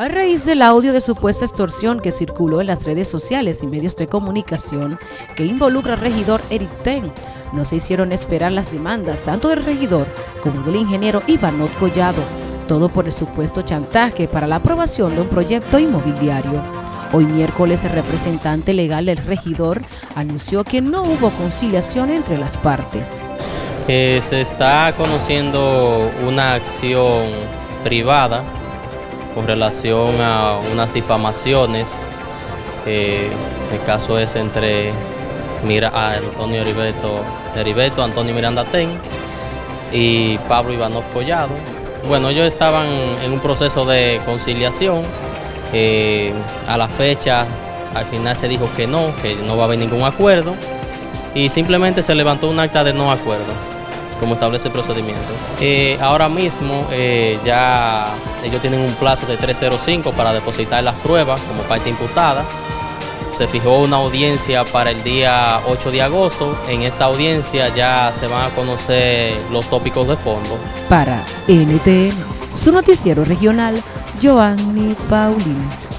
A raíz del audio de supuesta extorsión que circuló en las redes sociales y medios de comunicación que involucra al regidor Eric Ten, no se hicieron esperar las demandas tanto del regidor como del ingeniero Ivanot Collado, todo por el supuesto chantaje para la aprobación de un proyecto inmobiliario. Hoy miércoles el representante legal del regidor anunció que no hubo conciliación entre las partes. Eh, se está conociendo una acción privada con relación a unas difamaciones. Eh, el caso es entre Mira, Antonio Heriberto, Antonio Miranda Ten y Pablo Ivanov Collado. Bueno, ellos estaban en un proceso de conciliación. Eh, a la fecha, al final se dijo que no, que no va a haber ningún acuerdo y simplemente se levantó un acta de no acuerdo como establece el procedimiento. Eh, ahora mismo eh, ya ellos tienen un plazo de 305 para depositar las pruebas como parte imputada. Se fijó una audiencia para el día 8 de agosto. En esta audiencia ya se van a conocer los tópicos de fondo. Para NTN, su noticiero regional, Joanny Paulino.